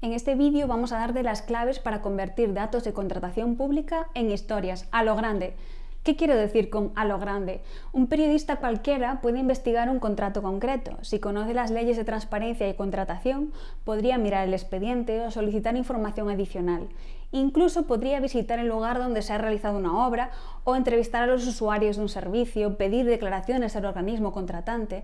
En este vídeo vamos a darte las claves para convertir datos de contratación pública en historias, a lo grande. ¿Qué quiero decir con a lo grande? Un periodista cualquiera puede investigar un contrato concreto. Si conoce las leyes de transparencia y contratación, podría mirar el expediente o solicitar información adicional. Incluso podría visitar el lugar donde se ha realizado una obra o entrevistar a los usuarios de un servicio, pedir declaraciones al organismo contratante.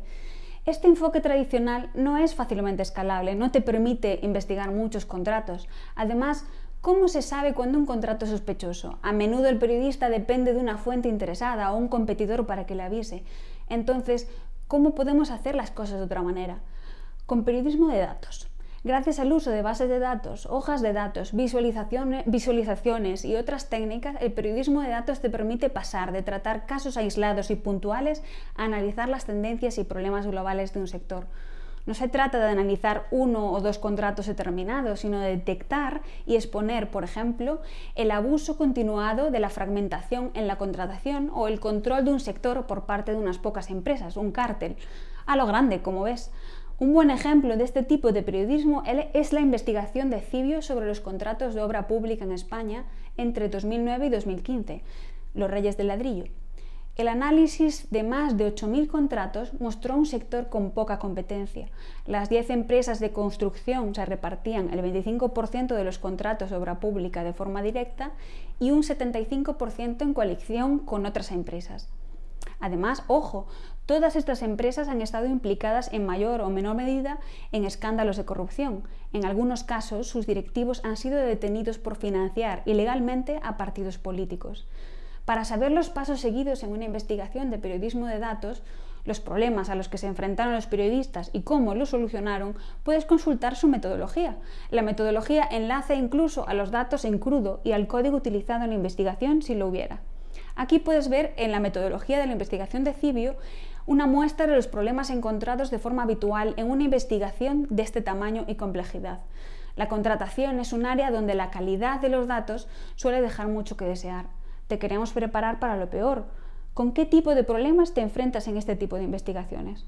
Este enfoque tradicional no es fácilmente escalable, no te permite investigar muchos contratos. Además, ¿Cómo se sabe cuándo un contrato es sospechoso? A menudo el periodista depende de una fuente interesada o un competidor para que le avise. Entonces, ¿cómo podemos hacer las cosas de otra manera? Con periodismo de datos. Gracias al uso de bases de datos, hojas de datos, visualizaciones y otras técnicas, el periodismo de datos te permite pasar de tratar casos aislados y puntuales a analizar las tendencias y problemas globales de un sector. No se trata de analizar uno o dos contratos determinados, sino de detectar y exponer, por ejemplo, el abuso continuado de la fragmentación en la contratación o el control de un sector por parte de unas pocas empresas, un cártel, a lo grande, como ves. Un buen ejemplo de este tipo de periodismo es la investigación de Cibio sobre los contratos de obra pública en España entre 2009 y 2015, los Reyes del Ladrillo. El análisis de más de 8.000 contratos mostró un sector con poca competencia. Las 10 empresas de construcción se repartían el 25% de los contratos de obra pública de forma directa y un 75% en coalición con otras empresas. Además, ojo, todas estas empresas han estado implicadas en mayor o menor medida en escándalos de corrupción. En algunos casos, sus directivos han sido detenidos por financiar ilegalmente a partidos políticos. Para saber los pasos seguidos en una investigación de periodismo de datos, los problemas a los que se enfrentaron los periodistas y cómo los solucionaron, puedes consultar su metodología. La metodología enlaza incluso a los datos en crudo y al código utilizado en la investigación si lo hubiera. Aquí puedes ver en la metodología de la investigación de Cibio una muestra de los problemas encontrados de forma habitual en una investigación de este tamaño y complejidad. La contratación es un área donde la calidad de los datos suele dejar mucho que desear. Te queremos preparar para lo peor. ¿Con qué tipo de problemas te enfrentas en este tipo de investigaciones?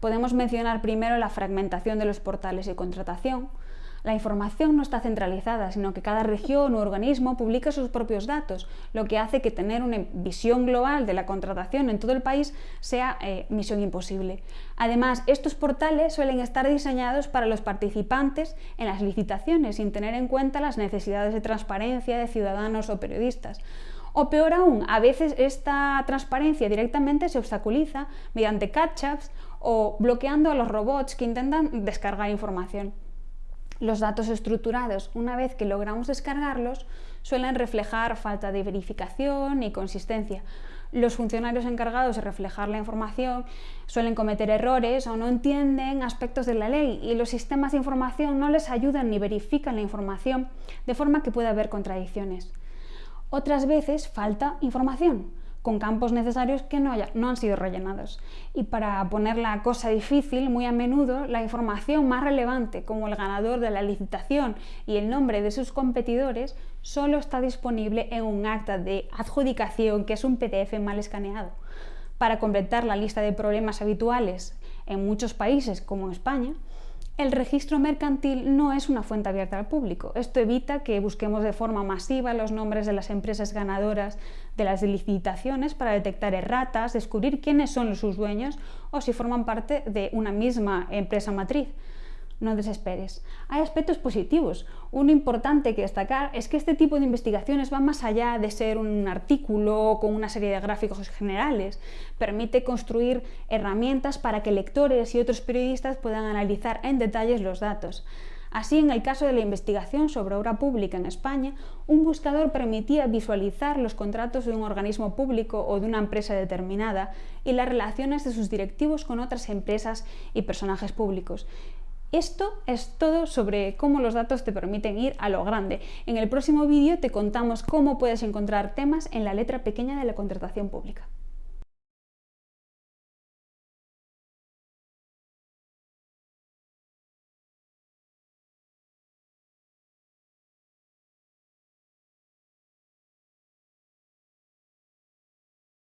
Podemos mencionar primero la fragmentación de los portales de contratación, la información no está centralizada, sino que cada región u organismo publica sus propios datos, lo que hace que tener una visión global de la contratación en todo el país sea eh, misión imposible. Además, estos portales suelen estar diseñados para los participantes en las licitaciones, sin tener en cuenta las necesidades de transparencia de ciudadanos o periodistas. O peor aún, a veces esta transparencia directamente se obstaculiza mediante catch-ups o bloqueando a los robots que intentan descargar información. Los datos estructurados, una vez que logramos descargarlos, suelen reflejar falta de verificación y consistencia. Los funcionarios encargados de reflejar la información suelen cometer errores o no entienden aspectos de la ley y los sistemas de información no les ayudan ni verifican la información, de forma que puede haber contradicciones. Otras veces falta información con campos necesarios que no, no, han sido rellenados. Y para poner la cosa difícil, muy a menudo la información más relevante, como el ganador de la licitación y el nombre de sus competidores, solo está disponible en un acta de adjudicación, que es un PDF mal escaneado. Para completar la lista de problemas habituales en muchos países, como España, el registro mercantil no es una fuente abierta al público. Esto evita que busquemos de forma masiva los nombres de las empresas ganadoras de las licitaciones para detectar erratas, descubrir quiénes son sus dueños o si forman parte de una misma empresa matriz no desesperes. Hay aspectos positivos. Uno importante que destacar es que este tipo de investigaciones va más allá de ser un artículo con una serie de gráficos generales. Permite construir herramientas para que lectores y otros periodistas puedan analizar en detalles los datos. Así, en el caso de la investigación sobre obra pública en España, un buscador permitía visualizar los contratos de un organismo público o de una empresa determinada y las relaciones de sus directivos con otras empresas y personajes públicos. Esto es todo sobre cómo los datos te permiten ir a lo grande. En el próximo vídeo te contamos cómo puedes encontrar temas en la letra pequeña de la contratación pública.